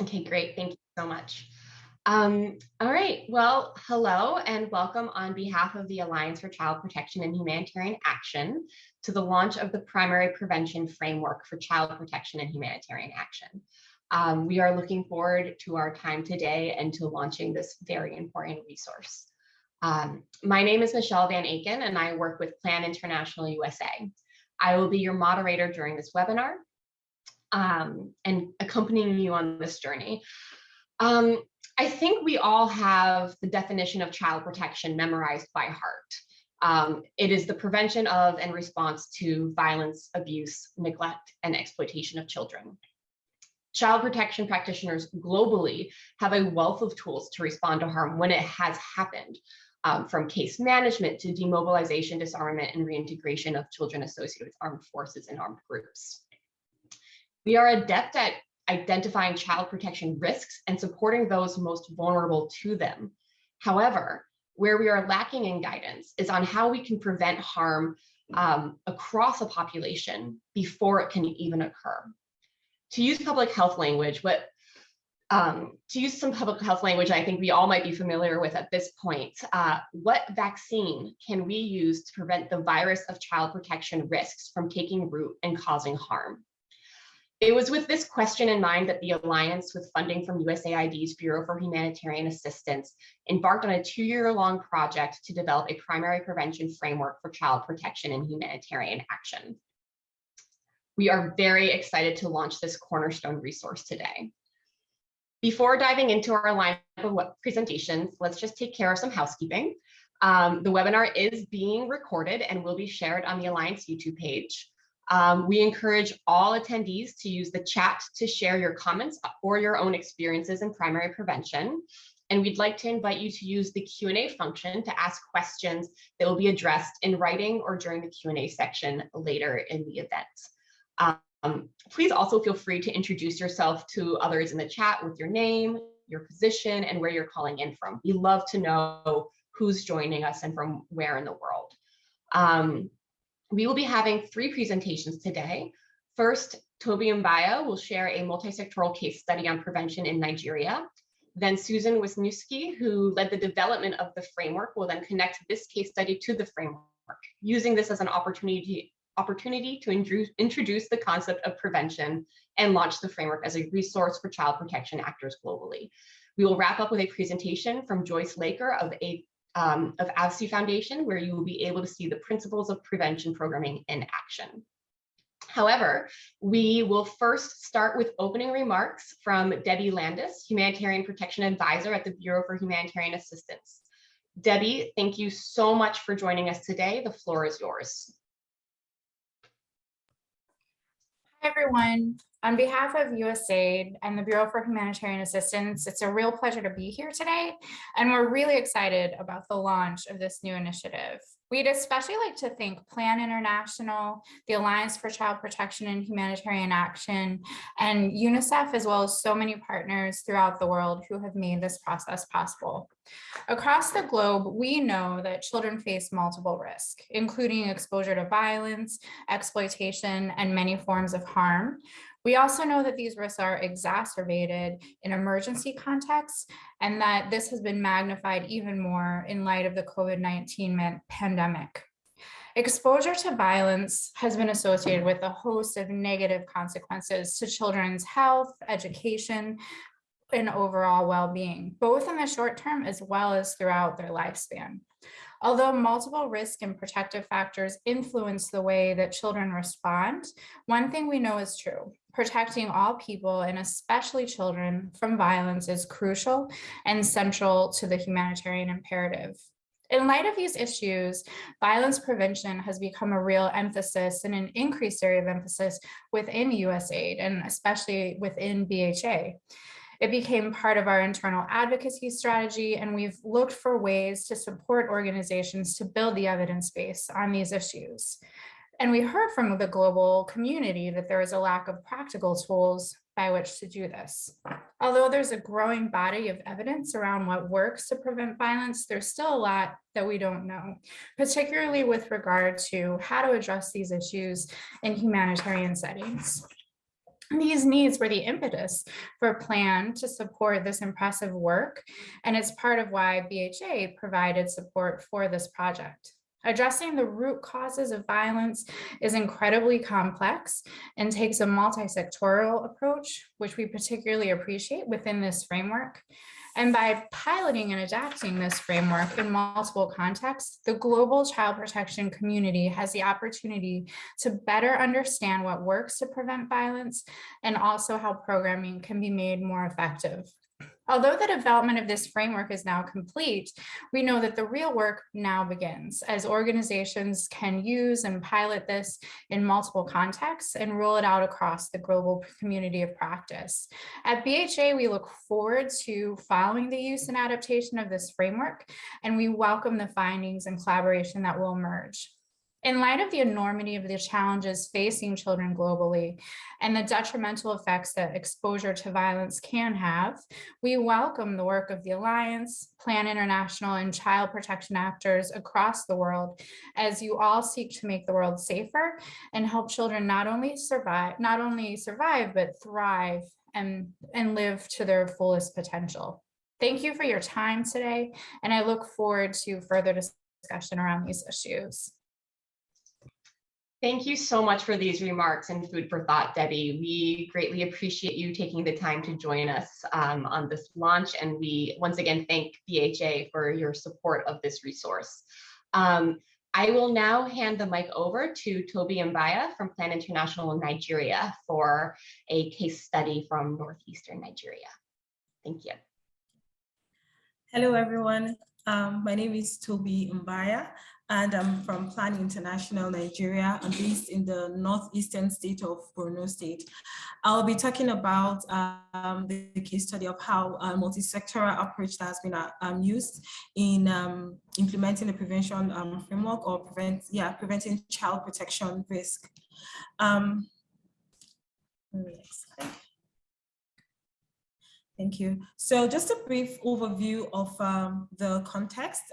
Okay, great. Thank you so much. Um, all right, well, hello and welcome on behalf of the Alliance for Child Protection and Humanitarian Action to the launch of the Primary Prevention Framework for Child Protection and Humanitarian Action. Um, we are looking forward to our time today and to launching this very important resource. Um, my name is Michelle Van Aken and I work with Plan International USA. I will be your moderator during this webinar um, and accompanying you on this journey. Um, I think we all have the definition of child protection memorized by heart. Um, it is the prevention of and response to violence, abuse, neglect, and exploitation of children. Child protection practitioners globally have a wealth of tools to respond to harm when it has happened, um, from case management to demobilization, disarmament, and reintegration of children associated with armed forces and armed groups. We are adept at identifying child protection risks and supporting those most vulnerable to them. However, where we are lacking in guidance is on how we can prevent harm um, across a population before it can even occur. To use public health language, what um, to use some public health language I think we all might be familiar with at this point, uh, what vaccine can we use to prevent the virus of child protection risks from taking root and causing harm? It was with this question in mind that the Alliance with funding from USAID's Bureau for Humanitarian Assistance embarked on a two-year-long project to develop a primary prevention framework for child protection and humanitarian action. We are very excited to launch this cornerstone resource today. Before diving into our lineup of presentations, let's just take care of some housekeeping. Um, the webinar is being recorded and will be shared on the Alliance YouTube page. Um, we encourage all attendees to use the chat to share your comments or your own experiences in primary prevention. And we'd like to invite you to use the Q&A function to ask questions that will be addressed in writing or during the Q&A section later in the event. Um, please also feel free to introduce yourself to others in the chat with your name, your position, and where you're calling in from. We love to know who's joining us and from where in the world. Um, we will be having three presentations today. First, Toby Mbaya will share a multi-sectoral case study on prevention in Nigeria. Then Susan Wisniewski, who led the development of the framework, will then connect this case study to the framework, using this as an opportunity, opportunity to introduce the concept of prevention and launch the framework as a resource for child protection actors globally. We will wrap up with a presentation from Joyce Laker of a um, of AVSI Foundation, where you will be able to see the principles of prevention programming in action. However, we will first start with opening remarks from Debbie Landis, Humanitarian Protection Advisor at the Bureau for Humanitarian Assistance. Debbie, thank you so much for joining us today. The floor is yours. Hi, everyone. On behalf of USAID and the Bureau for Humanitarian Assistance, it's a real pleasure to be here today, and we're really excited about the launch of this new initiative. We'd especially like to thank Plan International, the Alliance for Child Protection and Humanitarian Action, and UNICEF, as well as so many partners throughout the world who have made this process possible. Across the globe, we know that children face multiple risks, including exposure to violence, exploitation, and many forms of harm, we also know that these risks are exacerbated in emergency contexts and that this has been magnified even more in light of the COVID-19 pandemic. Exposure to violence has been associated with a host of negative consequences to children's health, education, and overall well-being, both in the short term as well as throughout their lifespan. Although multiple risk and protective factors influence the way that children respond, one thing we know is true. Protecting all people and especially children from violence is crucial and central to the humanitarian imperative. In light of these issues, violence prevention has become a real emphasis and an increased area of emphasis within USAID and especially within BHA. It became part of our internal advocacy strategy, and we've looked for ways to support organizations to build the evidence base on these issues. And we heard from the global community that there is a lack of practical tools by which to do this. Although there's a growing body of evidence around what works to prevent violence, there's still a lot that we don't know, particularly with regard to how to address these issues in humanitarian settings. These needs were the impetus for a plan to support this impressive work, and it's part of why BHA provided support for this project. Addressing the root causes of violence is incredibly complex and takes a multi-sectoral approach, which we particularly appreciate within this framework. And by piloting and adapting this framework in multiple contexts, the global child protection community has the opportunity to better understand what works to prevent violence and also how programming can be made more effective. Although the development of this framework is now complete, we know that the real work now begins as organizations can use and pilot this in multiple contexts and roll it out across the global community of practice. At BHA, we look forward to following the use and adaptation of this framework, and we welcome the findings and collaboration that will emerge. In light of the enormity of the challenges facing children globally and the detrimental effects that exposure to violence can have, we welcome the work of the Alliance, Plan International, and child protection actors across the world as you all seek to make the world safer and help children not only survive, not only survive, but thrive and, and live to their fullest potential. Thank you for your time today, and I look forward to further discussion around these issues. Thank you so much for these remarks and food for thought, Debbie. We greatly appreciate you taking the time to join us um, on this launch. And we once again thank BHA for your support of this resource. Um, I will now hand the mic over to Toby Mbaya from Plan International in Nigeria for a case study from Northeastern Nigeria. Thank you. Hello, everyone. Um, my name is Toby Mbaya and I'm from Plan International Nigeria. I'm based in the northeastern state of Borno State. I'll be talking about um, the case study of how a multi-sectoral approach that has been uh, um, used in um, implementing the prevention um, framework or prevent, yeah, preventing child protection risk. Um. Thank you. So just a brief overview of um, the context.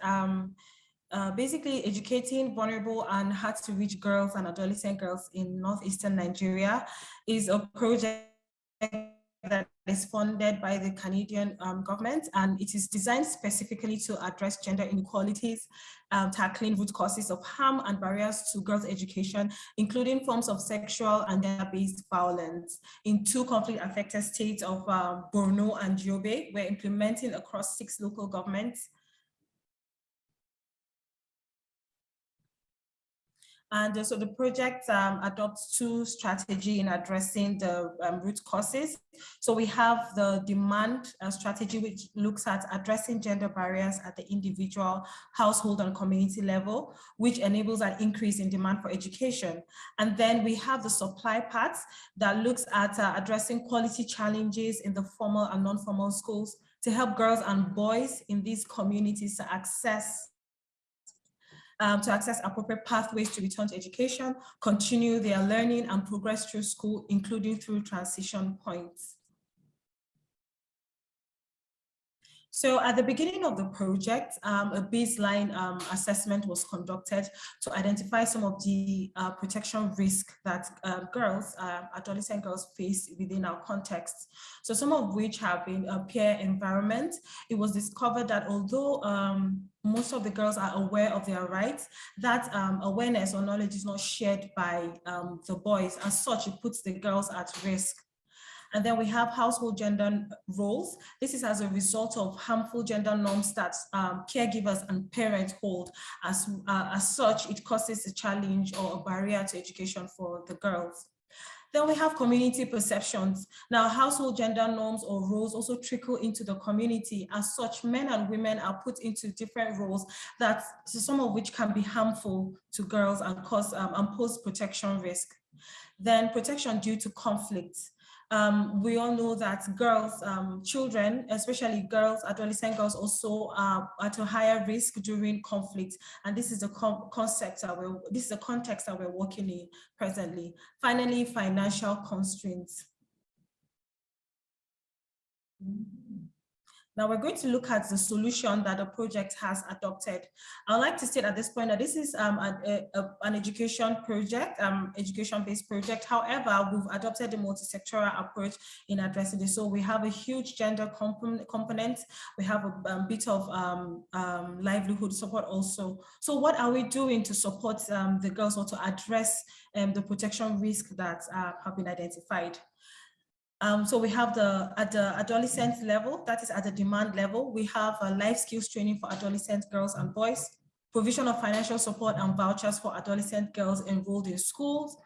Uh, basically educating vulnerable and hard to reach girls and adolescent girls in northeastern Nigeria is a project that is funded by the Canadian um, government and it is designed specifically to address gender inequalities, um, tackling root causes of harm and barriers to girls' education, including forms of sexual and gender-based violence in two conflict-affected states of um, Borno and Yobe. We're implementing across six local governments And uh, so the project um, adopts two strategy in addressing the um, root causes. So we have the demand uh, strategy, which looks at addressing gender barriers at the individual, household and community level, which enables an increase in demand for education. And then we have the supply part that looks at uh, addressing quality challenges in the formal and non-formal schools to help girls and boys in these communities to access um, to access appropriate pathways to return to education, continue their learning and progress through school, including through transition points. So at the beginning of the project, um, a baseline um, assessment was conducted to identify some of the uh, protection risk that uh, girls, uh, adolescent girls face within our context. So some of which have been a peer environment. It was discovered that although um, most of the girls are aware of their rights, that um, awareness or knowledge is not shared by the boys. As such, it puts the girls at risk. And then we have household gender roles. This is as a result of harmful gender norms that um, caregivers and parents hold. As, uh, as such, it causes a challenge or a barrier to education for the girls. Then we have community perceptions. Now, household gender norms or roles also trickle into the community. As such, men and women are put into different roles that some of which can be harmful to girls and cause um, and pose protection risk. Then protection due to conflict. Um, we all know that girls, um, children, especially girls, adolescent girls also are at a higher risk during conflict. And this is a concept that we're, this is a context that we're working in presently. Finally, financial constraints. Now we're going to look at the solution that the project has adopted. I'd like to state at this point that this is um, a, a, an education project, um, education-based project. However, we've adopted a multi-sectoral approach in addressing this. So we have a huge gender component, component. we have a, um, bit of um, um, livelihood support also. So what are we doing to support um, the girls or to address the protection risk that uh, have been identified? Um, so we have the at the adolescent level, that is at the demand level, we have a life skills training for adolescent girls and boys, provision of financial support and vouchers for adolescent girls enrolled in schools.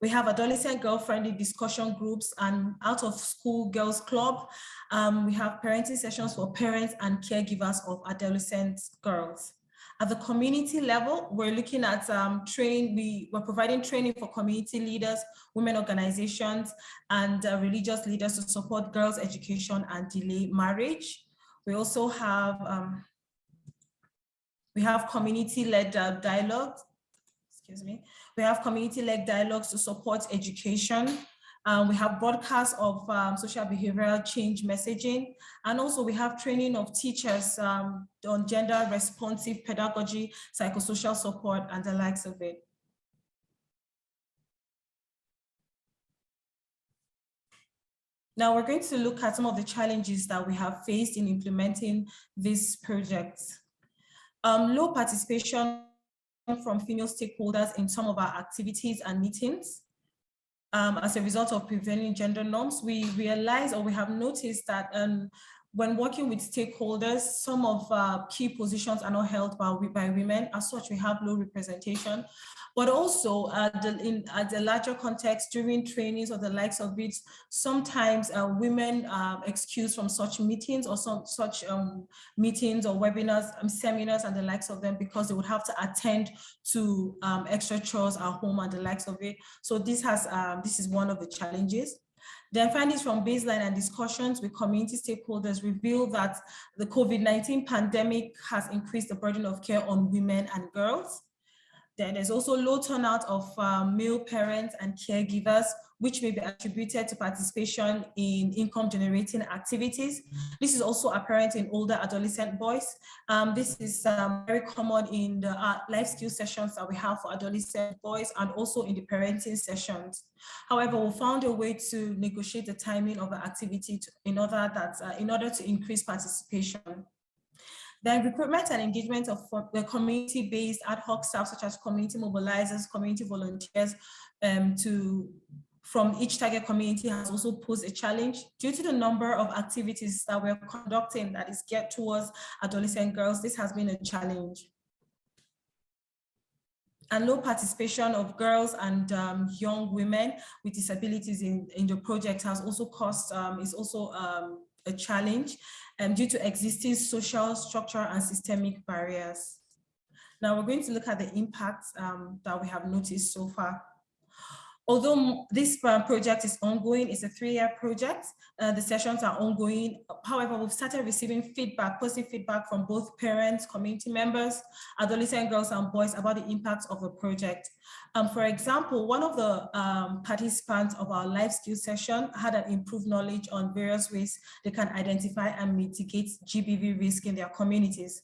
We have adolescent girl-friendly discussion groups and out of school girls club. Um, we have parenting sessions for parents and caregivers of adolescent girls. At the community level, we're looking at um, train, we, we're providing training for community leaders, women organizations, and uh, religious leaders to support girls' education and delay marriage. We also have, um, we have community-led uh, dialogues, excuse me. We have community-led dialogues to support education um, we have broadcasts of um, social behavioral change messaging, and also we have training of teachers um, on gender responsive pedagogy, psychosocial support, and the likes of it. Now we're going to look at some of the challenges that we have faced in implementing this project. Um, low participation from female stakeholders in some of our activities and meetings um, as a result of prevailing gender norms, we realize or we have noticed that um, when working with stakeholders, some of uh, key positions are not held by, by women. As such, we have low representation but also at the, in, at the larger context during trainings or the likes of it, sometimes uh, women are excused from such meetings or some such um, meetings or webinars, um, seminars and the likes of them because they would have to attend to um, extra chores at home and the likes of it. So this has um, this is one of the challenges. Then findings from baseline and discussions with community stakeholders reveal that the COVID-19 pandemic has increased the burden of care on women and girls. Then there's also low turnout of um, male parents and caregivers, which may be attributed to participation in income generating activities. This is also apparent in older adolescent boys. Um, this is um, very common in the uh, life skill sessions that we have for adolescent boys and also in the parenting sessions. However, we found a way to negotiate the timing of the activity to, in order that uh, in order to increase participation. Then recruitment and engagement of the community-based ad hoc staff, such as community mobilizers, community volunteers, um, to from each target community has also posed a challenge due to the number of activities that we're conducting that is geared towards adolescent girls. This has been a challenge. And low participation of girls and um, young women with disabilities in, in the project has also caused, um, is also um, a challenge um, due to existing social, structural, and systemic barriers. Now we're going to look at the impacts um, that we have noticed so far. Although this um, project is ongoing, it's a three-year project, uh, the sessions are ongoing. However, we've started receiving feedback, positive feedback from both parents, community members, adolescent girls and boys about the impact of the project. Um, for example, one of the um, participants of our life skills session had an improved knowledge on various ways they can identify and mitigate GBV risk in their communities.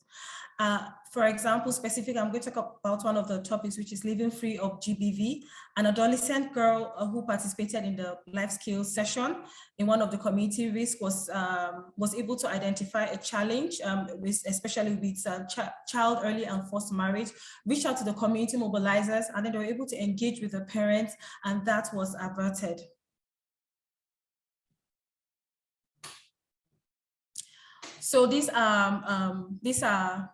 Uh, for example, specific, I'm going to talk about one of the topics, which is living free of GBV. An adolescent girl uh, who participated in the life skills session in one of the community risk was um, was able to identify a challenge, um, with, especially with uh, ch child early and forced marriage, reach out to the community mobilizers, and then they were able to engage with the parents, and that was averted. So these are um, these are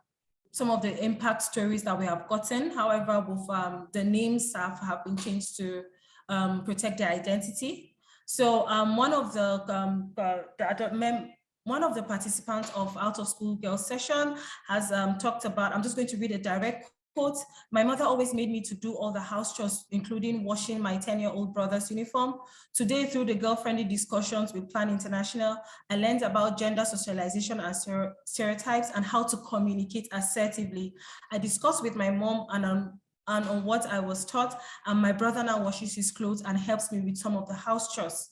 some of the impact stories that we have gotten. However, with, um, the names have, have been changed to um, protect their identity. So um, one of the, um, uh, the one of the participants of out of school girls session has um, talked about, I'm just going to read a direct quote, my mother always made me to do all the house chores, including washing my 10-year-old brother's uniform. Today, through the girl-friendly discussions with Plan International, I learned about gender socialization and stereotypes and how to communicate assertively. I discussed with my mom and on, and on what I was taught, and my brother now washes his clothes and helps me with some of the house chores.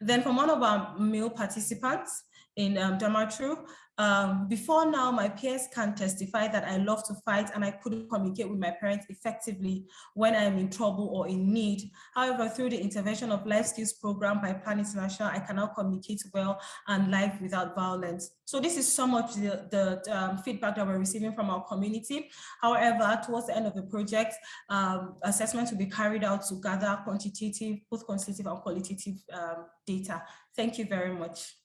Then from one of our male participants, in um, Damaturu. Um, before now, my peers can testify that I love to fight and I couldn't communicate with my parents effectively when I'm in trouble or in need. However, through the intervention of Life Skills Program by Plan International, I can now communicate well and live without violence. So this is some of the, the um, feedback that we're receiving from our community. However, towards the end of the project, um, assessments will be carried out to gather quantitative, both quantitative and qualitative um, data. Thank you very much.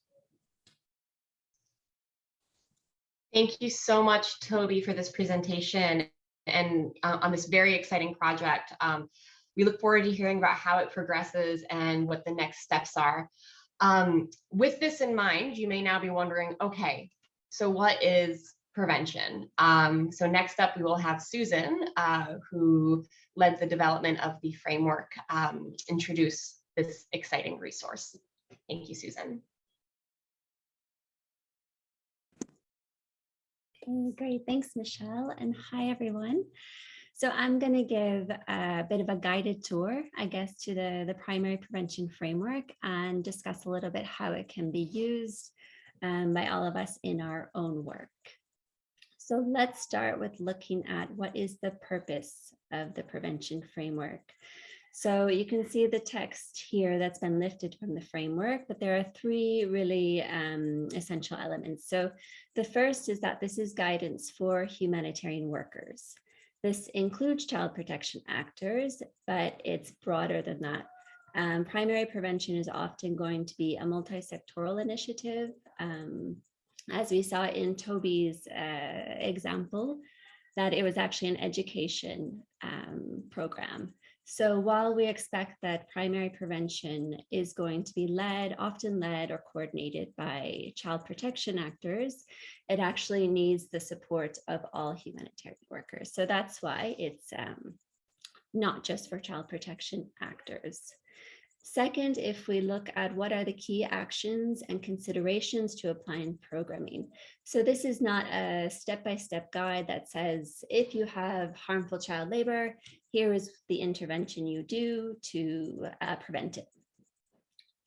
Thank you so much, Toby, for this presentation and uh, on this very exciting project. Um, we look forward to hearing about how it progresses and what the next steps are. Um, with this in mind, you may now be wondering, okay, so what is prevention? Um, so next up, we will have Susan, uh, who led the development of the framework, um, introduce this exciting resource. Thank you, Susan. Okay, great. Thanks, Michelle. And hi, everyone. So I'm going to give a bit of a guided tour, I guess, to the, the primary prevention framework and discuss a little bit how it can be used um, by all of us in our own work. So let's start with looking at what is the purpose of the prevention framework. So you can see the text here that's been lifted from the framework, but there are three really um, essential elements. So the first is that this is guidance for humanitarian workers. This includes child protection actors, but it's broader than that. Um, primary prevention is often going to be a multi-sectoral initiative. Um, as we saw in Toby's uh, example, that it was actually an education um, program. So while we expect that primary prevention is going to be led, often led or coordinated by child protection actors, it actually needs the support of all humanitarian workers. So that's why it's um, not just for child protection actors. Second, if we look at what are the key actions and considerations to applying programming. So this is not a step-by-step -step guide that says, if you have harmful child labor, here is the intervention you do to uh, prevent it.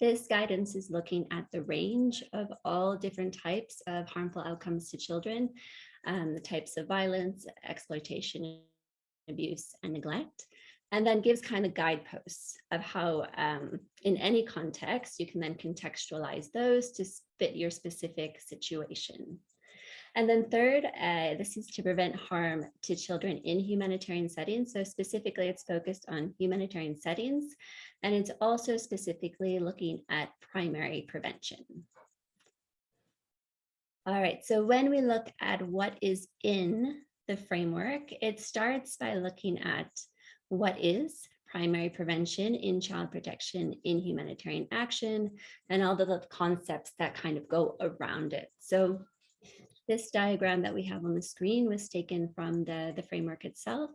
This guidance is looking at the range of all different types of harmful outcomes to children, um, the types of violence, exploitation, abuse, and neglect and then gives kind of guideposts of how um, in any context you can then contextualize those to fit your specific situation. And then third, uh, this is to prevent harm to children in humanitarian settings. So specifically, it's focused on humanitarian settings, and it's also specifically looking at primary prevention. All right, so when we look at what is in the framework, it starts by looking at what is primary prevention in child protection in humanitarian action and all the concepts that kind of go around it. So this diagram that we have on the screen was taken from the, the framework itself,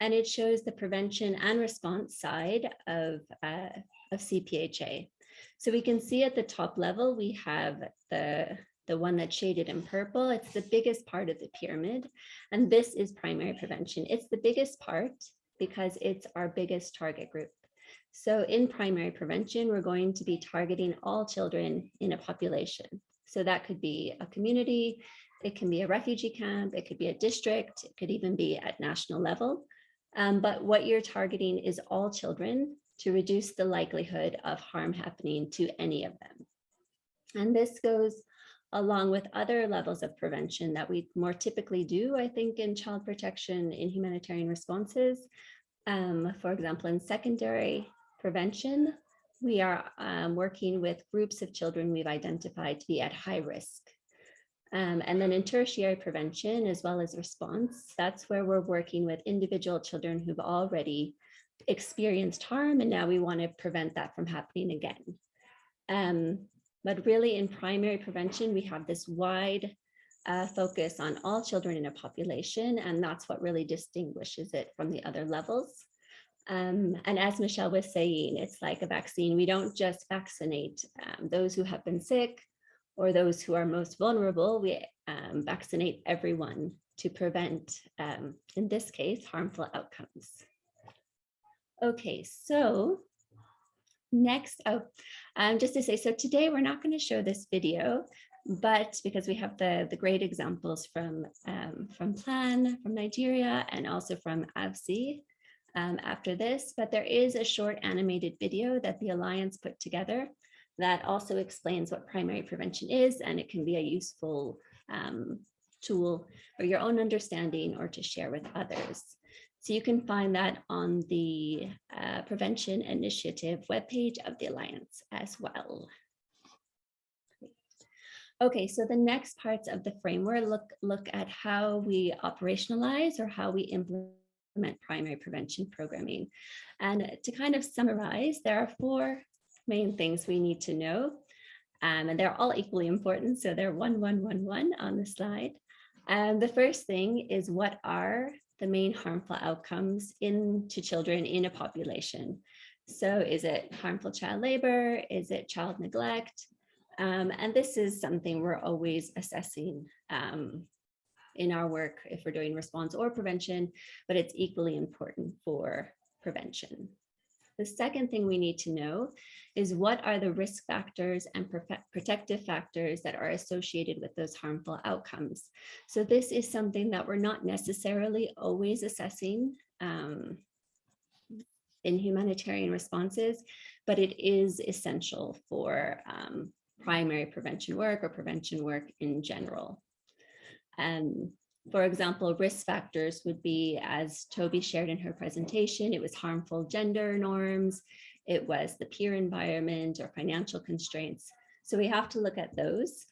and it shows the prevention and response side of, uh, of CPHA. So we can see at the top level, we have the, the one that's shaded in purple. It's the biggest part of the pyramid, and this is primary prevention. It's the biggest part because it's our biggest target group. So in primary prevention, we're going to be targeting all children in a population. So that could be a community, it can be a refugee camp, it could be a district, it could even be at national level. Um, but what you're targeting is all children to reduce the likelihood of harm happening to any of them. And this goes along with other levels of prevention that we more typically do, I think, in child protection in humanitarian responses. Um, for example, in secondary prevention, we are um, working with groups of children we've identified to be at high risk. Um, and then in tertiary prevention, as well as response, that's where we're working with individual children who've already experienced harm, and now we want to prevent that from happening again. Um, but really in primary prevention, we have this wide uh, focus on all children in a population, and that's what really distinguishes it from the other levels. Um, and as Michelle was saying, it's like a vaccine. We don't just vaccinate um, those who have been sick or those who are most vulnerable. We um, vaccinate everyone to prevent, um, in this case, harmful outcomes. Okay, so next, oh, um, just to say, so today we're not going to show this video, But because we have the, the great examples from, um, from Plan, from Nigeria, and also from AVSI um, after this, but there is a short animated video that the Alliance put together that also explains what primary prevention is, and it can be a useful um, tool for your own understanding or to share with others. So you can find that on the uh, Prevention Initiative webpage of the Alliance as well. Okay, so the next parts of the framework look, look at how we operationalize or how we implement primary prevention programming. And to kind of summarize, there are four main things we need to know. Um, and they're all equally important. So they're one, one, one, one on the slide. And the first thing is what are the main harmful outcomes in to children in a population? So is it harmful child labor? Is it child neglect? Um, and this is something we're always assessing um, in our work if we're doing response or prevention, but it's equally important for prevention. The second thing we need to know is what are the risk factors and protective factors that are associated with those harmful outcomes. So this is something that we're not necessarily always assessing um, in humanitarian responses, but it is essential for um, primary prevention work or prevention work in general. Um, for example, risk factors would be, as Toby shared in her presentation, it was harmful gender norms, it was the peer environment or financial constraints. So we have to look at those.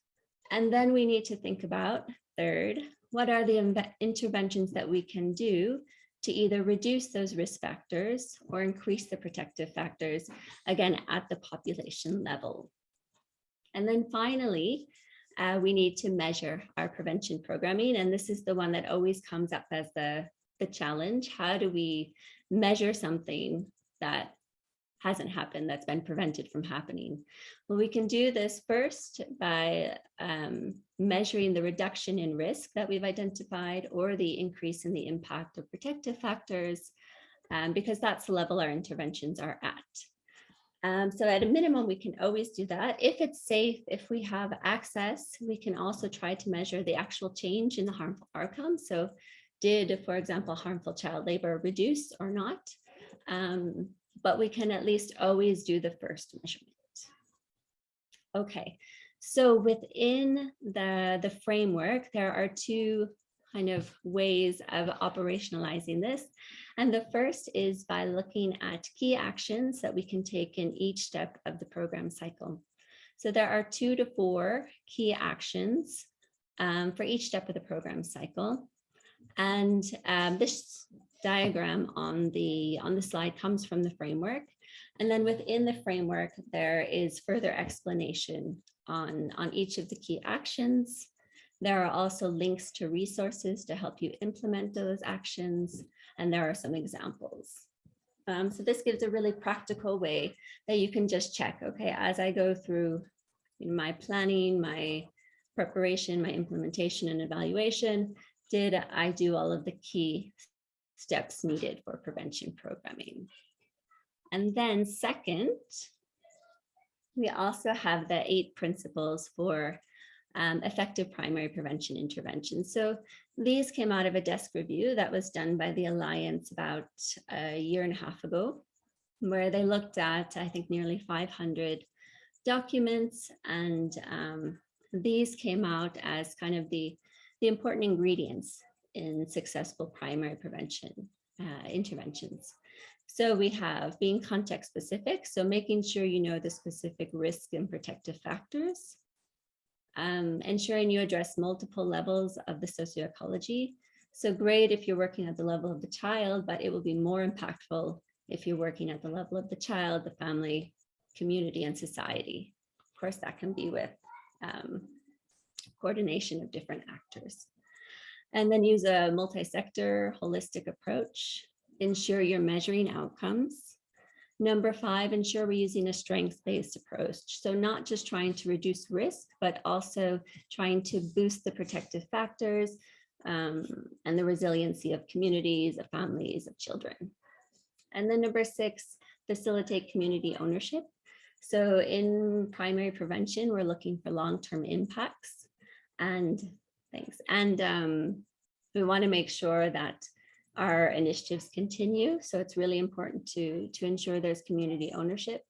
And then we need to think about, third, what are the interventions that we can do to either reduce those risk factors or increase the protective factors, again, at the population level. And then finally, uh, we need to measure our prevention programming. And this is the one that always comes up as the, the challenge. How do we measure something that hasn't happened, that's been prevented from happening? Well, we can do this first by um, measuring the reduction in risk that we've identified or the increase in the impact of protective factors, um, because that's the level our interventions are at. Um, so at a minimum, we can always do that. If it's safe, if we have access, we can also try to measure the actual change in the harmful outcomes. So did, for example, harmful child labor reduce or not? Um, but we can at least always do the first measurement. Okay, so within the, the framework, there are two kind of ways of operationalizing this. And the first is by looking at key actions that we can take in each step of the program cycle. So there are two to four key actions um, for each step of the program cycle. And um, this diagram on the, on the slide comes from the framework. And then within the framework, there is further explanation on, on each of the key actions. There are also links to resources to help you implement those actions and there are some examples. Um, so this gives a really practical way that you can just check, okay, as I go through my planning, my preparation, my implementation and evaluation, did I do all of the key steps needed for prevention programming? And then second, we also have the eight principles for um, effective primary prevention intervention. So these came out of a desk review that was done by the Alliance about a year and a half ago, where they looked at, I think, nearly 500 documents. And um, these came out as kind of the, the important ingredients in successful primary prevention uh, interventions. So we have being context specific, so making sure you know the specific risk and protective factors um, ensuring you address multiple levels of the socioecology. So great if you're working at the level of the child, but it will be more impactful if you're working at the level of the child, the family, community, and society. Of course, that can be with um, coordination of different actors. And then use a multi-sector holistic approach. Ensure you're measuring outcomes Number five, ensure we're using a strengths-based approach. So not just trying to reduce risk, but also trying to boost the protective factors um, and the resiliency of communities, of families, of children. And then number six, facilitate community ownership. So in primary prevention, we're looking for long-term impacts and thanks. And um, we want to make sure that our initiatives continue. So it's really important to, to ensure there's community ownership,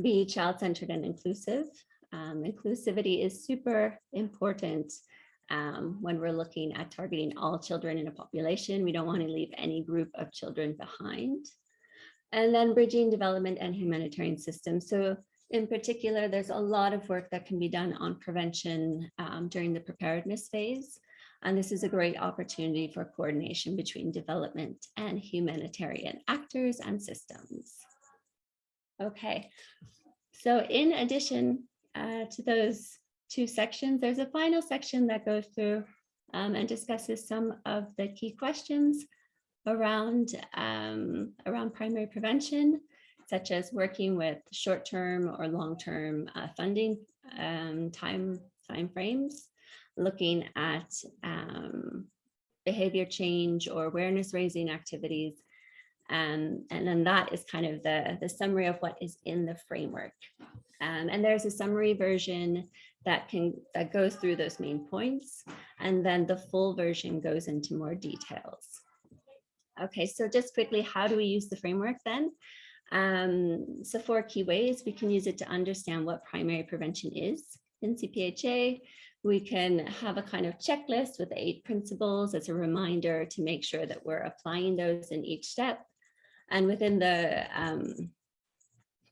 be child-centered and inclusive. Um, inclusivity is super important um, when we're looking at targeting all children in a population. We don't want to leave any group of children behind. And then bridging development and humanitarian systems. So in particular, there's a lot of work that can be done on prevention um, during the preparedness phase. And this is a great opportunity for coordination between development and humanitarian actors and systems. Okay, so in addition uh, to those two sections, there's a final section that goes through um, and discusses some of the key questions around, um, around primary prevention, such as working with short-term or long-term uh, funding um, time, time frames, looking at um, behavior change or awareness raising activities. Um, and then that is kind of the, the summary of what is in the framework. Um, and there's a summary version that can that goes through those main points. And then the full version goes into more details. Okay, so just quickly, how do we use the framework then? Um, so four key ways we can use it to understand what primary prevention is in CPHA. We can have a kind of checklist with eight principles as a reminder to make sure that we're applying those in each step. And within the, um,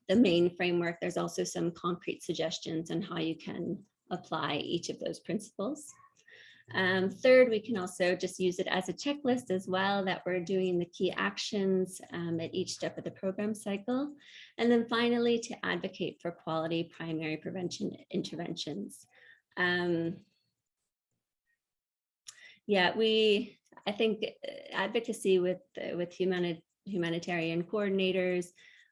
the main framework, there's also some concrete suggestions on how you can apply each of those principles. Um, third, we can also just use it as a checklist as well that we're doing the key actions um, at each step of the program cycle. And then finally, to advocate for quality primary prevention interventions. Um, yeah, we, I think uh, advocacy with, uh, with humani humanitarian coordinators,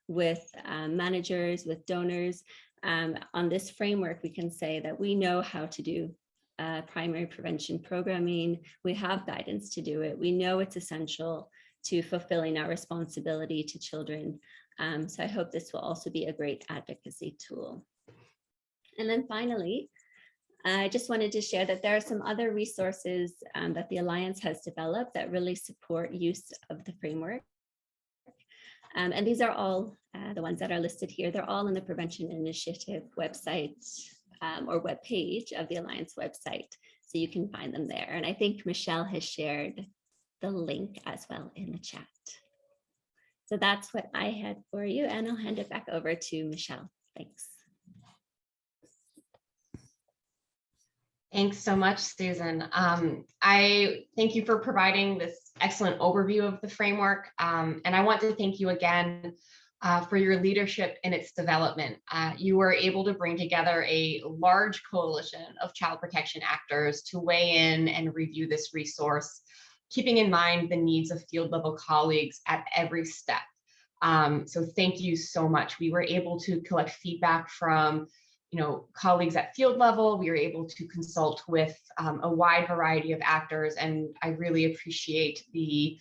with um, managers, with donors, um, on this framework, we can say that we know how to do uh, primary prevention programming. We have guidance to do it. We know it's essential to fulfilling our responsibility to children. Um, so I hope this will also be a great advocacy tool. And then finally, I just wanted to share that there are some other resources um, that the Alliance has developed that really support use of the framework. Um, and these are all uh, the ones that are listed here. They're all in the Prevention Initiative website um, or web page of the Alliance website. So you can find them there. And I think Michelle has shared the link as well in the chat. So that's what I had for you. And I'll hand it back over to Michelle. Thanks. Thanks so much, Susan. Um, I thank you for providing this excellent overview of the framework. Um, and I want to thank you again uh, for your leadership in its development. Uh, you were able to bring together a large coalition of child protection actors to weigh in and review this resource, keeping in mind the needs of field level colleagues at every step. Um, so thank you so much. We were able to collect feedback from you know, colleagues at field level. We were able to consult with um, a wide variety of actors, and I really appreciate the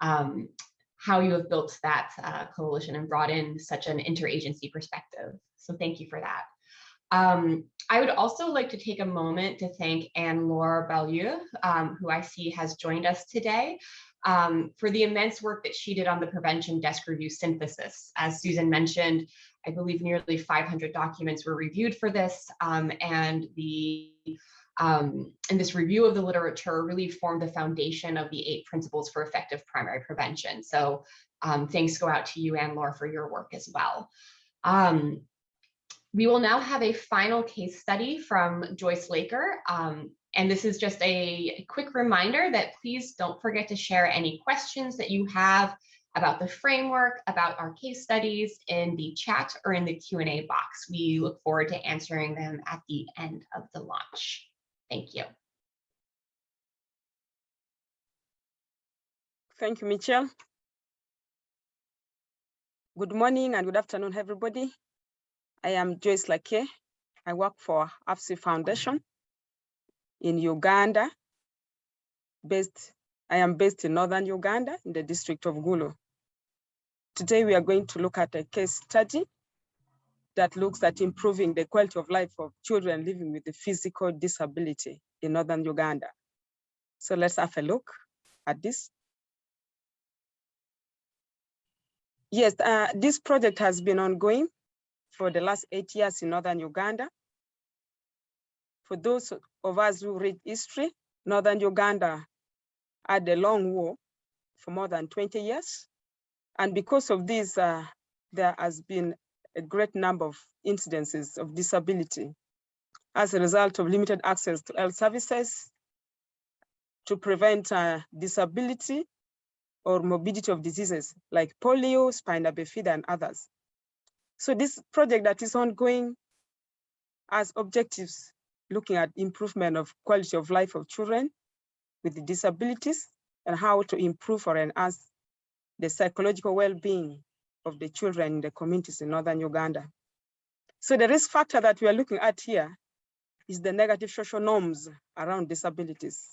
um, how you have built that uh, coalition and brought in such an interagency perspective. So thank you for that. Um, I would also like to take a moment to thank Anne-Laure Beaulieu, um, who I see has joined us today, um, for the immense work that she did on the prevention desk review synthesis. As Susan mentioned, I believe nearly 500 documents were reviewed for this, um, and the um, and this review of the literature really formed the foundation of the eight principles for effective primary prevention. So um, thanks go out to you, Anne-Laure, for your work as well. Um, we will now have a final case study from Joyce Laker. Um, and this is just a quick reminder that please don't forget to share any questions that you have about the framework, about our case studies in the chat or in the Q&A box. We look forward to answering them at the end of the launch. Thank you. Thank you, Michelle. Good morning and good afternoon, everybody. I am Joyce Laker. I work for AVSI Foundation in Uganda. Based, I am based in Northern Uganda in the district of Gulu. Today we are going to look at a case study that looks at improving the quality of life of children living with a physical disability in Northern Uganda. So let's have a look at this. Yes, uh, this project has been ongoing for the last eight years in Northern Uganda. For those of us who read history, Northern Uganda had a long war for more than 20 years. And because of this, uh, there has been a great number of incidences of disability as a result of limited access to health services to prevent uh, disability or morbidity of diseases like polio, spina bifida, and others. So this project that is ongoing has objectives looking at improvement of quality of life of children with disabilities and how to improve or enhance the psychological well-being of the children in the communities in Northern Uganda. So the risk factor that we are looking at here is the negative social norms around disabilities.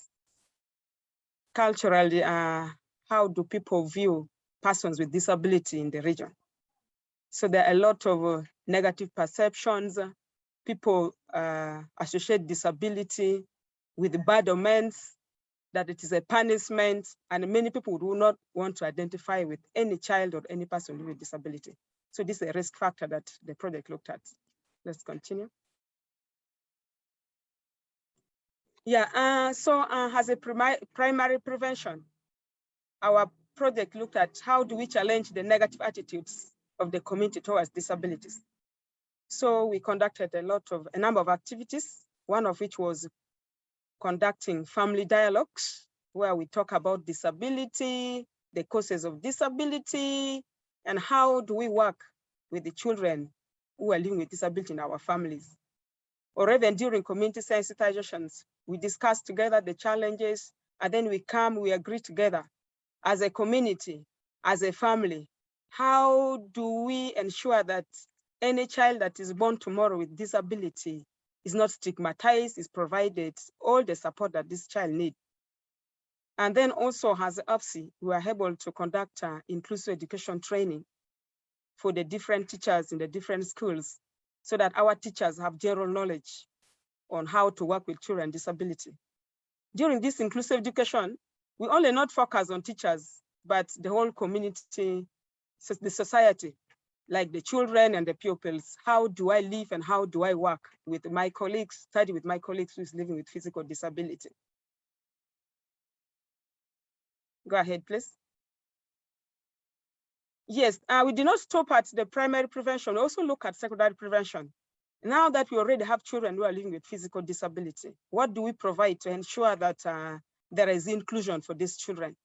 Culturally, uh, how do people view persons with disability in the region? So there are a lot of uh, negative perceptions. People uh, associate disability with bad omens, that it is a punishment, and many people do not want to identify with any child or any person with disability. So this is a risk factor that the project looked at. Let's continue. Yeah, uh, so uh, as a primary, primary prevention, our project looked at how do we challenge the negative attitudes of the community towards disabilities. So we conducted a lot of, a number of activities, one of which was conducting family dialogues, where we talk about disability, the causes of disability, and how do we work with the children who are living with disability in our families. Or even during community sensitizations, we discuss together the challenges, and then we come, we agree together as a community, as a family, how do we ensure that any child that is born tomorrow with disability is not stigmatized, is provided all the support that this child needs. And then also as AVSI, we are able to conduct uh, inclusive education training for the different teachers in the different schools so that our teachers have general knowledge on how to work with children with disability. During this inclusive education, we only not focus on teachers, but the whole community, the society, like the children and the pupils. How do I live and how do I work with my colleagues, study with my colleagues who's living with physical disability? Go ahead, please. Yes, uh, we did not stop at the primary prevention. We also look at secondary prevention. Now that we already have children who are living with physical disability, what do we provide to ensure that uh, there is inclusion for these children.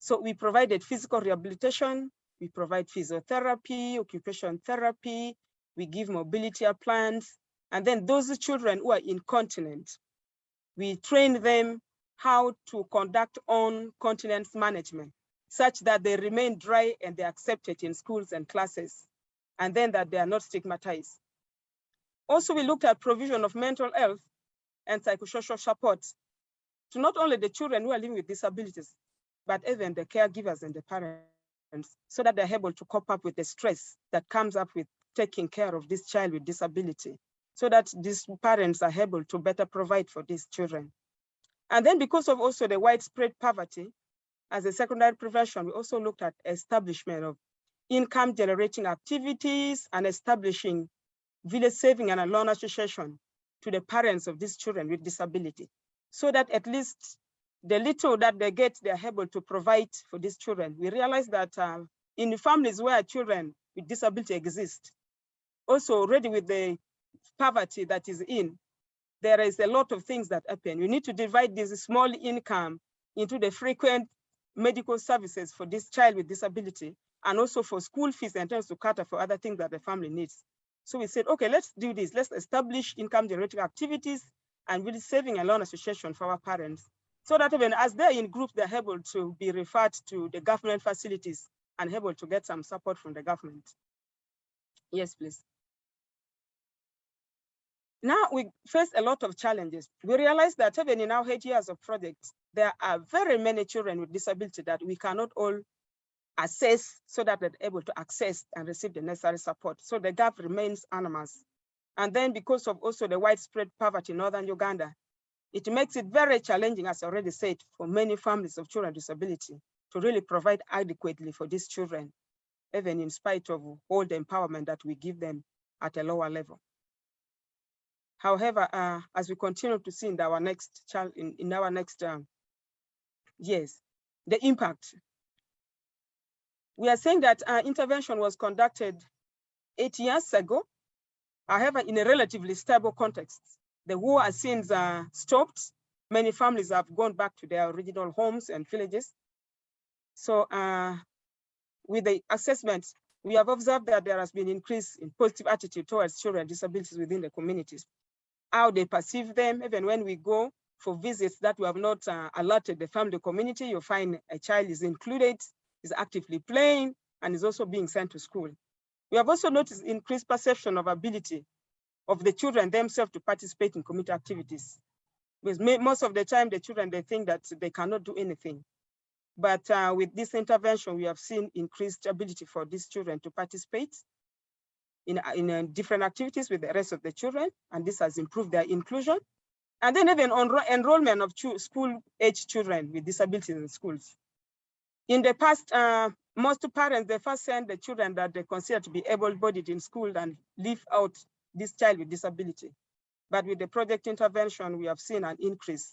So we provided physical rehabilitation, we provide physiotherapy, occupation therapy, we give mobility plans, and then those children who are incontinent, we train them how to conduct on continence management such that they remain dry and they're accepted in schools and classes, and then that they are not stigmatized. Also, we looked at provision of mental health and psychosocial support to not only the children who are living with disabilities, but even the caregivers and the parents, so that they're able to cope up with the stress that comes up with taking care of this child with disability, so that these parents are able to better provide for these children. And then because of also the widespread poverty, as a secondary prevention, we also looked at establishment of income generating activities and establishing village saving and a loan association to the parents of these children with disability so that at least the little that they get, they're able to provide for these children. We realize that uh, in families where children with disability exist, also already with the poverty that is in, there is a lot of things that happen. You need to divide this small income into the frequent medical services for this child with disability and also for school fees and terms to cater for other things that the family needs. So we said, okay, let's do this. Let's establish income generating activities and really saving a loan association for our parents so that even as they're in groups, they're able to be referred to the government facilities and able to get some support from the government. Yes, please. Now we face a lot of challenges. We realize that even in our eight years of projects, there are very many children with disability that we cannot all assess so that they're able to access and receive the necessary support. So the gap remains enormous. And then because of also the widespread poverty in Northern Uganda, it makes it very challenging, as I already said, for many families of children with disability to really provide adequately for these children, even in spite of all the empowerment that we give them at a lower level. However, uh, as we continue to see in our next child, in, in our next um, years, the impact. We are saying that our intervention was conducted eight years ago, however, in a relatively stable context. The war has since uh, stopped. Many families have gone back to their original homes and villages. So uh, with the assessment, we have observed that there has been increase in positive attitude towards children with disabilities within the communities. How they perceive them, even when we go for visits that we have not uh, alerted the family community, you find a child is included, is actively playing, and is also being sent to school. We have also noticed increased perception of ability of the children themselves to participate in community activities. Because most of the time, the children, they think that they cannot do anything. But uh, with this intervention, we have seen increased ability for these children to participate in, in uh, different activities with the rest of the children, and this has improved their inclusion. And then even on enrollment of school-age children with disabilities in schools. In the past, uh, most parents, they first send the children that they consider to be able-bodied in school and leave out this child with disability. But with the project intervention, we have seen an increase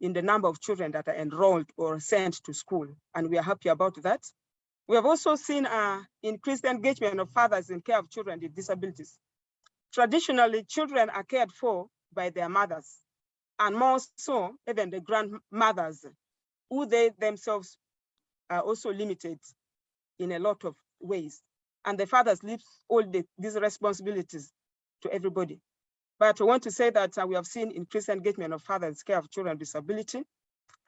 in the number of children that are enrolled or sent to school, and we are happy about that. We have also seen uh, increased engagement of fathers in care of children with disabilities. Traditionally, children are cared for by their mothers, and more so, even the grandmothers, who they themselves are also limited in a lot of ways. And the fathers leave all the, these responsibilities to everybody. But I want to say that uh, we have seen increased engagement of fathers care of children with disability.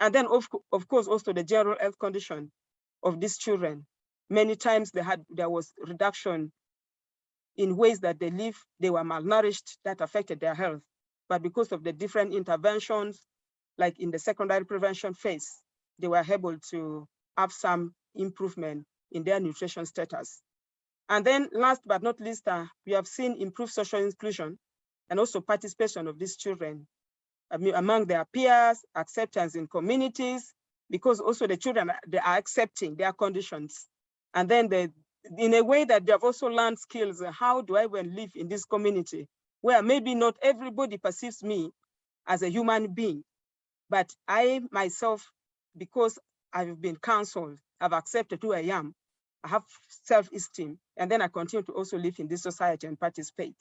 And then of, of course, also the general health condition of these children. Many times they had there was reduction in ways that they live, they were malnourished, that affected their health. But because of the different interventions, like in the secondary prevention phase, they were able to have some improvement in their nutrition status. And then last but not least, uh, we have seen improved social inclusion and also participation of these children among their peers, acceptance in communities, because also the children, they are accepting their conditions. And then they, in a way that they have also learned skills, how do I even live in this community where maybe not everybody perceives me as a human being, but I myself, because I've been counseled, I've accepted who I am, I have self-esteem, and then I continue to also live in this society and participate.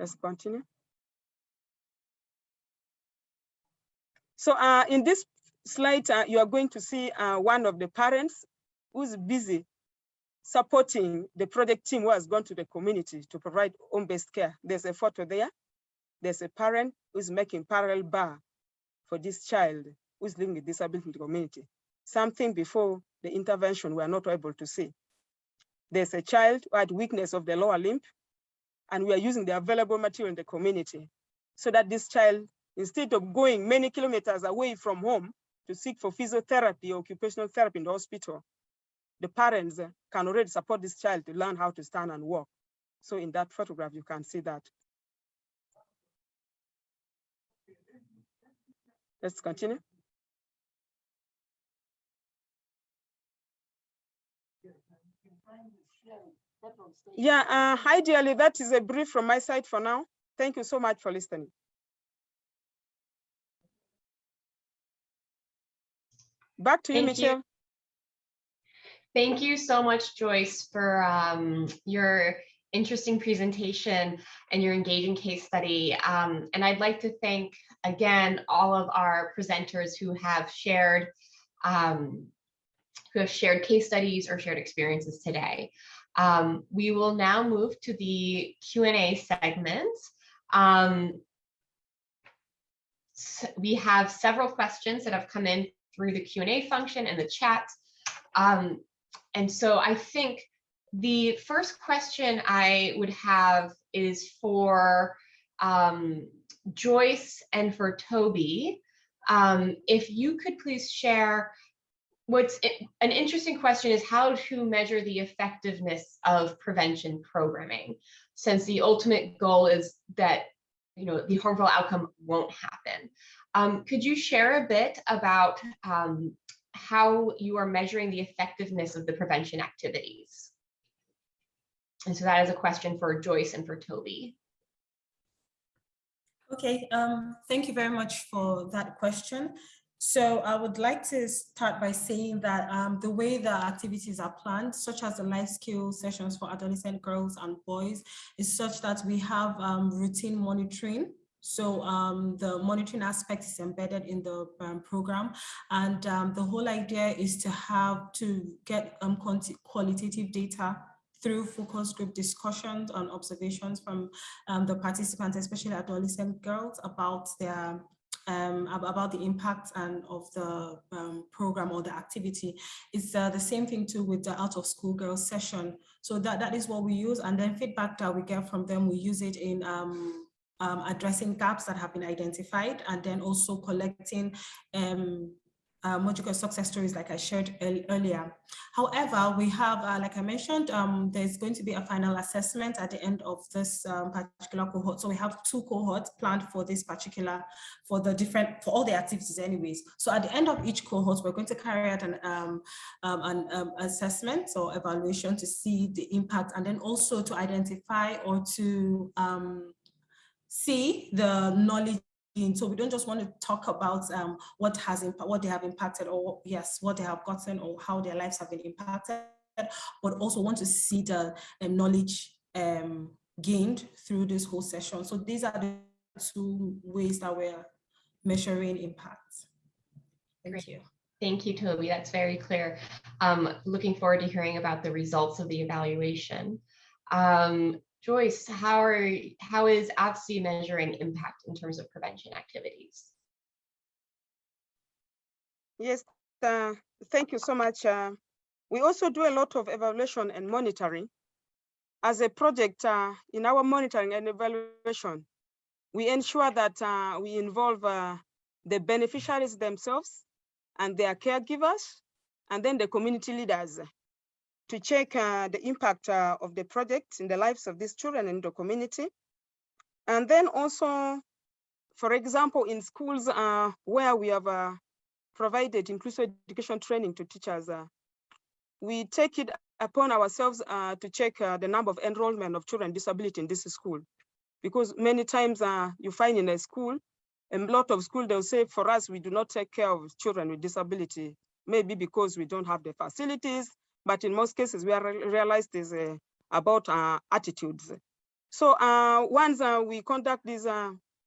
Let's continue. So uh, in this slide, uh, you are going to see uh, one of the parents who's busy supporting the project team who has gone to the community to provide home-based care. There's a photo there. There's a parent who's making parallel bar for this child who's living with disability in the community. Something before the intervention we are not able to see. There's a child who had weakness of the lower limb and we are using the available material in the community so that this child, instead of going many kilometers away from home to seek for physiotherapy or occupational therapy in the hospital, the parents can already support this child to learn how to stand and walk. So in that photograph, you can see that. Let's continue. Yeah, uh, ideally, that is a brief from my side for now. Thank you so much for listening. Back to Thank you, Michelle. You. Thank you so much, Joyce, for um, your interesting presentation and your engaging case study. Um, and I'd like to thank, again, all of our presenters who have shared um, who have shared case studies or shared experiences today. Um, we will now move to the Q&A segment. Um, so we have several questions that have come in through the Q&A function and the chat. Um, and so I think the first question I would have is for um, Joyce and for Toby. Um, if you could please share what's an interesting question is how to measure the effectiveness of prevention programming, since the ultimate goal is that you know the harmful outcome won't happen. Um, could you share a bit about um, how you are measuring the effectiveness of the prevention activities? And so that is a question for Joyce and for Toby. Okay, um, thank you very much for that question. So I would like to start by saying that um, the way the activities are planned, such as the life skill sessions for adolescent girls and boys, is such that we have um, routine monitoring. So um, the monitoring aspect is embedded in the um, program. And um, the whole idea is to have to get um, qualitative data through focus group discussions and observations from um, the participants, especially adolescent girls, about their um, about the impact and of the um, program or the activity. It's uh, the same thing too with the out of school girls session. So that, that is what we use. And then feedback that we get from them, we use it in um, um, addressing gaps that have been identified and then also collecting um, uh, success stories like I shared ear- earlier. However, we have, uh, like I mentioned, um, there's going to be a final assessment at the end of this um, particular cohort. So we have two cohorts planned for this particular, for the different, for all the activities anyways. So at the end of each cohort, we're going to carry out an, um, um, an um, assessment or evaluation to see the impact and then also to identify or to see the knowledge. So we don't just want to talk about um, what has what they have impacted, or yes, what they have gotten, or how their lives have been impacted, but also want to see the um, knowledge um, gained through this whole session. So these are the two ways that we're measuring impact. Thank Great. you. Thank you, Toby. That's very clear. Um, looking forward to hearing about the results of the evaluation. Um, Joyce, how are how is AVSI measuring impact in terms of prevention activities? Yes, uh, thank you so much. Uh, we also do a lot of evaluation and monitoring. As a project uh, in our monitoring and evaluation, we ensure that uh, we involve uh, the beneficiaries themselves and their caregivers, and then the community leaders to check uh, the impact uh, of the project in the lives of these children in the community. And then also, for example, in schools uh, where we have provided inclusive education training to teachers, we take it upon ourselves to check the number of enrollment of children with disability in this school. Because many times you find in a school, a lot of school, they'll say, for us, we do not take care of children with disability, maybe because we don't have the facilities, but in most cases, we are re- realized is uh, about uh, attitudes. So uh, once we conduct this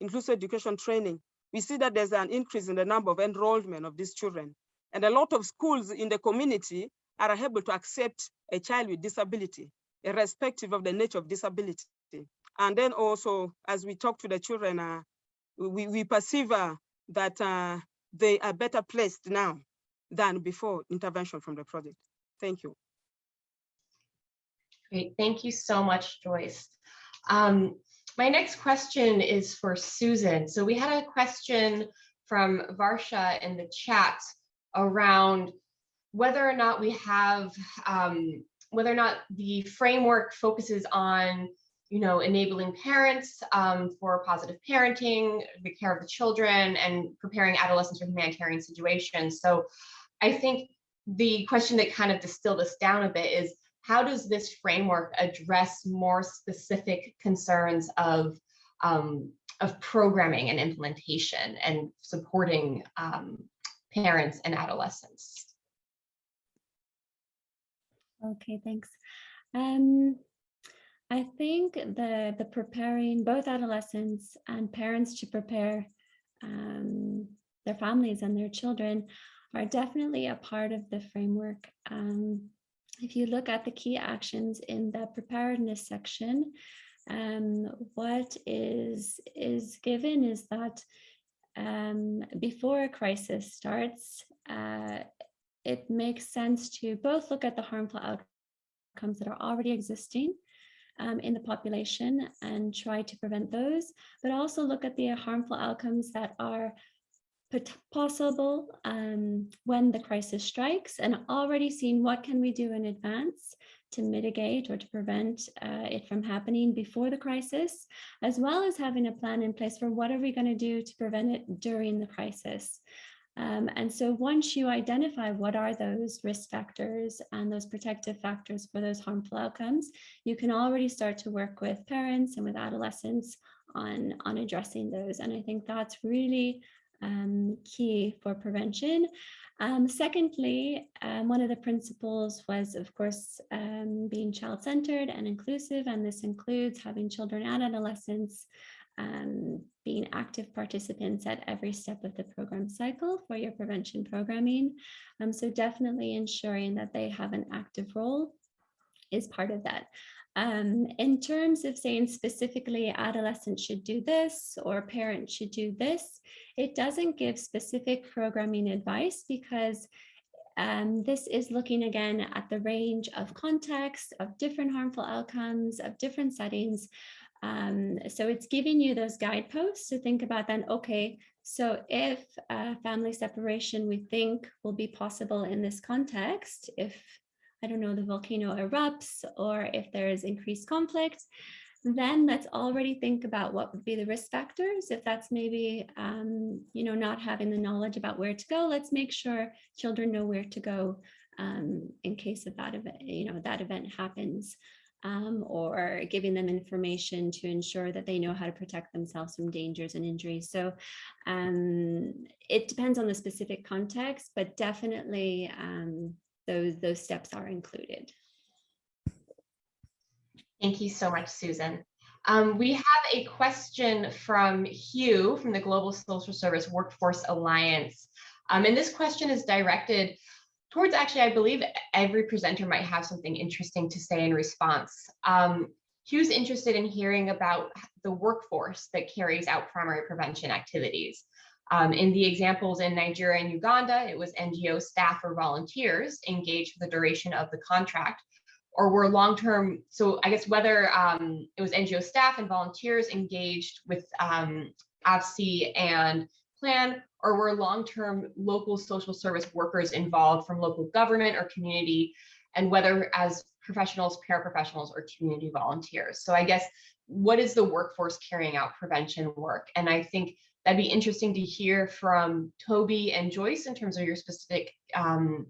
inclusive education training, we see that there's an increase in the number of enrollment of these children. And a lot of schools in the community are able to accept a child with disability, irrespective of the nature of disability. And then also, as we talk to the children, uh, we, we perceive uh, that uh, they are better placed now than before intervention from the project. Thank you. Great, thank you so much, Joyce. Um, my next question is for Susan. So we had a question from Varsha in the chat around whether or not we have, um, whether or not the framework focuses on, you know, enabling parents um, for positive parenting, the care of the children, and preparing adolescents for humanitarian situations. So I think the question that kind of distilled us down a bit is how does this framework address more specific concerns of um, of programming and implementation and supporting um, parents and adolescents? Okay, thanks. Um, I think the the preparing both adolescents and parents to prepare um, their families and their children are definitely a part of the framework. Um, if you look at the key actions in the preparedness section, um, what is is given is that um, before a crisis starts, uh, it makes sense to both look at the harmful outcomes that are already existing um, in the population and try to prevent those, but also look at the harmful outcomes that are possible um, when the crisis strikes and already seen what can we do in advance to mitigate or to prevent uh, it from happening before the crisis, as well as having a plan in place for what are we going to do to prevent it during the crisis. Um, and so once you identify what are those risk factors and those protective factors for those harmful outcomes, you can already start to work with parents and with adolescents on, on addressing those. And I think that's really um, key for prevention. Um, secondly, um, one of the principles was, of course, um, being child-centered and inclusive, and this includes having children and adolescents um, being active participants at every step of the program cycle for your prevention programming. Um, so definitely ensuring that they have an active role is part of that. Um, in terms of saying specifically adolescents should do this or parents should do this, it doesn't give specific programming advice because um, this is looking again at the range of context, of different harmful outcomes, of different settings. Um, so it's giving you those guideposts to think about then, okay, so if uh, family separation we think will be possible in this context, if I don't know, the volcano erupts or if there is increased conflict, then let's already think about what would be the risk factors. If that's maybe, um, you know, not having the knowledge about where to go, let's make sure children know where to go um, in case of that event, you know, that event happens. Um, or giving them information to ensure that they know how to protect themselves from dangers and injuries. So um, it depends on the specific context, but definitely um, those, those steps are included. Thank you so much, Susan. Um, we have a question from Hugh from the Global Social Service Workforce Alliance. Um, and this question is directed towards actually, I believe every presenter might have something interesting to say in response. Um, Hugh's interested in hearing about the workforce that carries out primary prevention activities. Um, in the examples in Nigeria and Uganda, it was NGO staff or volunteers engaged for the duration of the contract, or were long-term, so I guess whether um, it was NGO staff and volunteers engaged with um, and plan, or were long-term local social service workers involved from local government or community, and whether as professionals, paraprofessionals, or community volunteers. So I guess, what is the workforce carrying out prevention work? And I think that'd be interesting to hear from Toby and Joyce in terms of your specific um,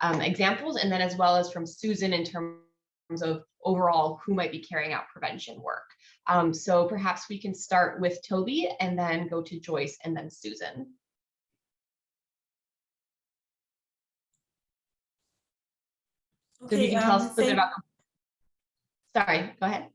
um, examples, and then as well as from Susan in terms of overall who might be carrying out prevention work. Um, so perhaps we can start with Toby and then go to Joyce and then Susan. So you can tell us a bit about, sorry, go ahead.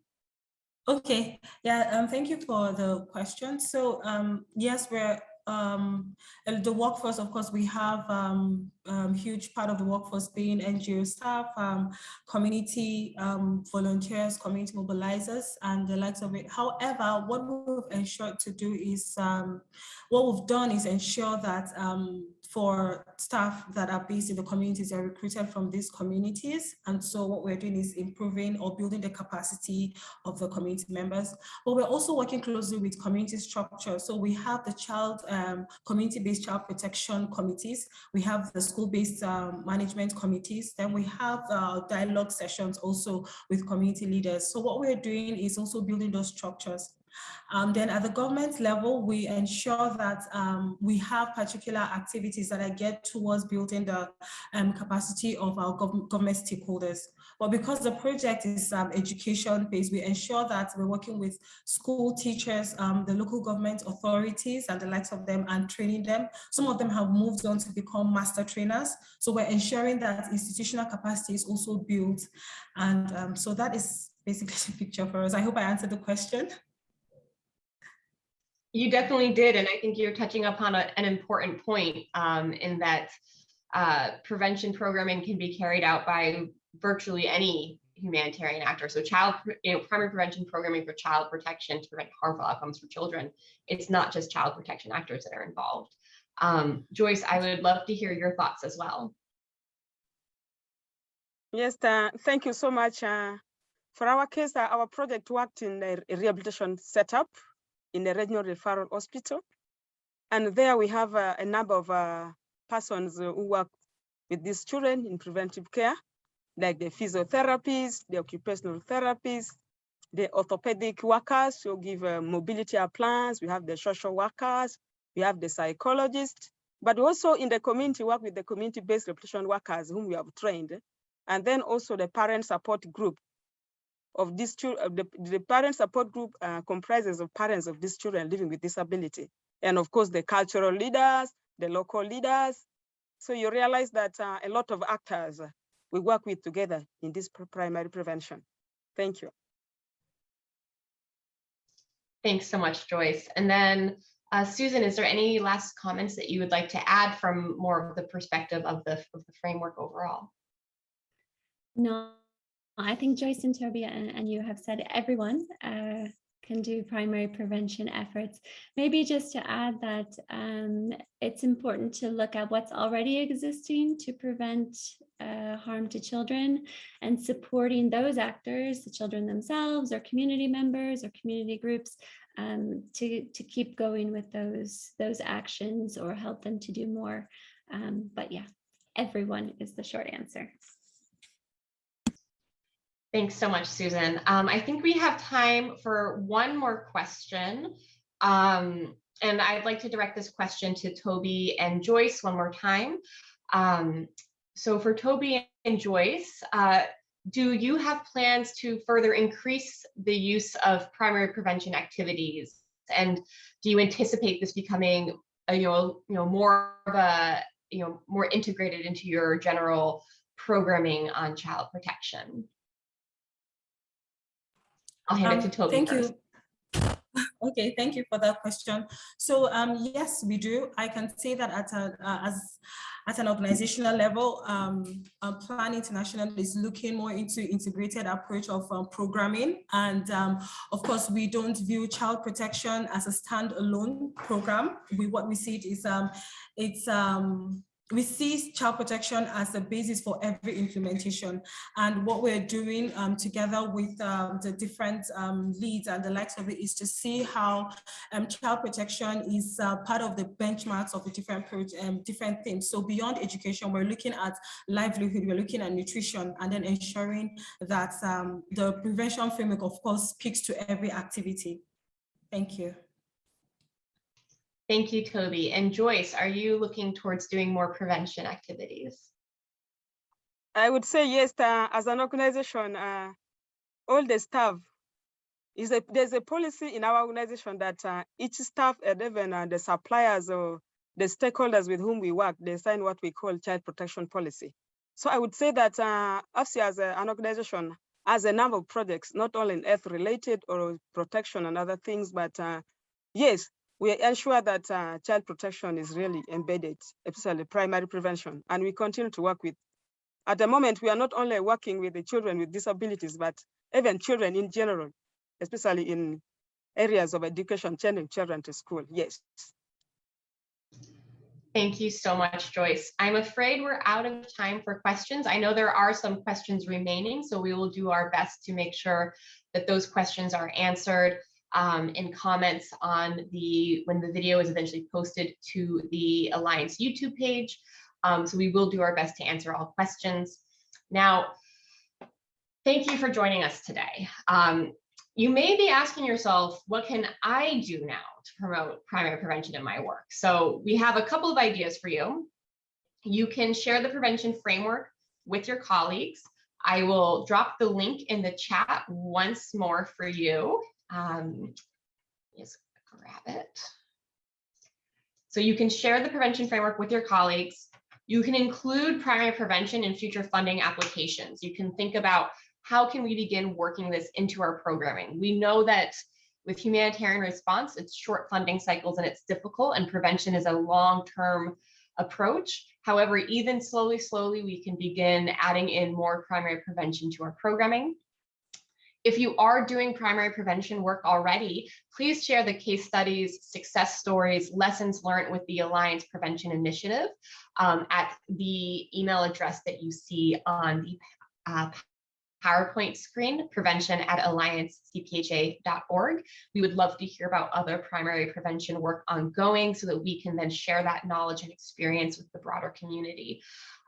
Okay, yeah, um, thank you for the question. So um, yes, we're um, the workforce, of course, we have um, um, huge part of the workforce being NGO staff, um, community um, volunteers, community mobilizers, and the likes of it. However, what we've ensured to do is, um, what we've done is ensure that for staff that are based in the communities are recruited from these communities. And so what we're doing is improving or building the capacity of the community members. But we're also working closely with community structure. So we have the child um, community-based child protection committees. We have the school-based um, management committees. Then we have uh, dialogue sessions also with community leaders. So what we're doing is also building those structures. Um, then at the government level, we ensure that um, we have particular activities that are geared towards building the um, capacity of our gov government stakeholders. But because the project is um, education based, we ensure that we're working with school teachers, um, the local government authorities and the likes of them and training them. Some of them have moved on to become master trainers. So we're ensuring that institutional capacity is also built. And um, so that is basically the picture for us. I hope I answered the question. You definitely did. And I think you're touching upon a, an important point um, in that uh, prevention programming can be carried out by virtually any humanitarian actor. So child, you know, primary prevention programming for child protection to prevent harmful outcomes for children. It's not just child protection actors that are involved. Um, Joyce, I would love to hear your thoughts as well. Yes, uh, thank you so much. Uh, for our case, uh, our project worked in the rehabilitation setup in the regional referral hospital. And there we have uh, a number of uh, persons who work with these children in preventive care, like the physiotherapists, the occupational therapists, the orthopedic workers who give uh, mobility plans. We have the social workers, we have the psychologists, but also in the community work with the community-based rehabilitation workers whom we have trained, and then also the parent support group of these children. The, the parent support group uh, comprises of parents of these children living with disability, and of course the cultural leaders, the local leaders. So you realize that uh, a lot of actors we work with together in this primary prevention. Thank you. Thanks so much, Joyce. And then uh, Susan, is there any last comments that you would like to add from more of the perspective of the, of the framework overall? No, I think Joyce and Toby and, and you have said everyone uh, can do primary prevention efforts. Maybe just to add that um, it's important to look at what's already existing to prevent uh, harm to children and supporting those actors, the children themselves or community members or community groups um, to, to keep going with those, those actions or help them to do more. Um, but yeah, everyone is the short answer. Thanks so much, Susan. Um, I think we have time for one more question. Um, and I'd like to direct this question to Toby and Joyce one more time. Um, so for Toby and Joyce, uh, do you have plans to further increase the use of primary prevention activities? And do you anticipate this becoming a, you know, you know, more of a, you know, more integrated into your general programming on child protection? I'll hand Um, it to Toby Thank first. you. Okay, thank you for that question. So um, yes, we do. I can say that at a, uh, as at an organizational level, um, uh, Plan International is looking more into integrated approach of um, programming. And um, of course, we don't view child protection as a standalone program. We what we see it is um, it's um, we see child protection as the basis for every implementation. And what we're doing um, together with um, the different um, leads and the likes of it is to see how um, child protection is uh, part of the benchmarks of the different um, different things. So beyond education, we're looking at livelihood, we're looking at nutrition, and then ensuring that um, the prevention framework, of course, speaks to every activity. Thank you. Thank you, Toby. And Joyce, are you looking towards doing more prevention activities? I would say yes, uh, as an organization, uh, all the staff, is a, there's a policy in our organization that uh, each staff and even uh, the suppliers or the stakeholders with whom we work, they sign what we call child protection policy. So I would say that uh, as a, an organization has a number of projects, not only in earth related or protection and other things, but uh, yes, we ensure that uh, child protection is really embedded, especially primary prevention, and we continue to work with. At the moment, we are not only working with the children with disabilities, but even children in general, especially in areas of education, sending children to school. Yes. Thank you so much, Joyce. I'm afraid we're out of time for questions. I know there are some questions remaining, so we will do our best to make sure that those questions are answered um, in comments on the when the video is eventually posted to the Alliance YouTube page. Um, so we will do our best to answer all questions. Now, thank you for joining us today. Um, you may be asking yourself, what can I do now to promote primary prevention in my work? So we have a couple of ideas for you. You can share the prevention framework with your colleagues. I will drop the link in the chat once more for you um, just grab it. So you can share the prevention framework with your colleagues. You can include primary prevention in future funding applications. You can think about how can we begin working this into our programming. We know that with humanitarian response, it's short funding cycles and it's difficult and prevention is a long-term approach. However, even slowly, slowly, we can begin adding in more primary prevention to our programming. If you are doing primary prevention work already, please share the case studies, success stories, lessons learned with the Alliance Prevention Initiative um, at the email address that you see on the uh, PowerPoint screen, prevention at alliancecpha.org. We would love to hear about other primary prevention work ongoing so that we can then share that knowledge and experience with the broader community.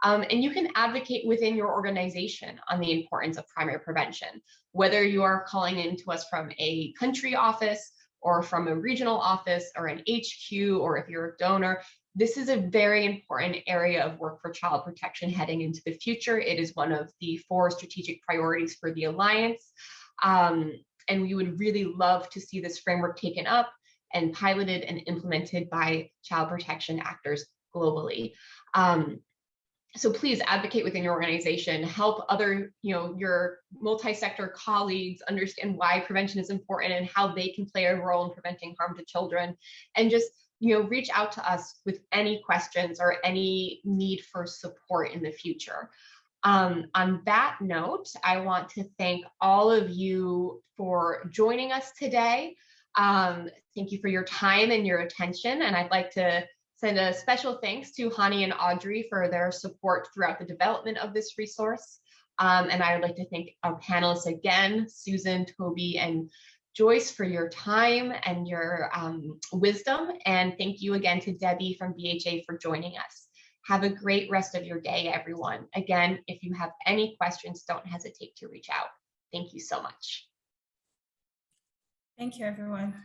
Um, and you can advocate within your organization on the importance of primary prevention, whether you are calling in to us from a country office or from a regional office or an HQ, or if you're a donor, this is a very important area of work for child protection heading into the future. It is one of the four strategic priorities for the Alliance. Um, and we would really love to see this framework taken up and piloted and implemented by child protection actors globally. Um, so please advocate within your organization, help other, you know, your multi-sector colleagues understand why prevention is important and how they can play a role in preventing harm to children. And just you know, reach out to us with any questions or any need for support in the future. Um, on that note, I want to thank all of you for joining us today. Um, thank you for your time and your attention. And I'd like to send a special thanks to Hani and Audrey for their support throughout the development of this resource. Um, and I would like to thank our panelists again, Susan, Toby, and Joyce, for your time and your um, wisdom. And thank you again to Debbie from BHA for joining us. Have a great rest of your day, everyone. Again, if you have any questions, don't hesitate to reach out. Thank you so much. Thank you, everyone.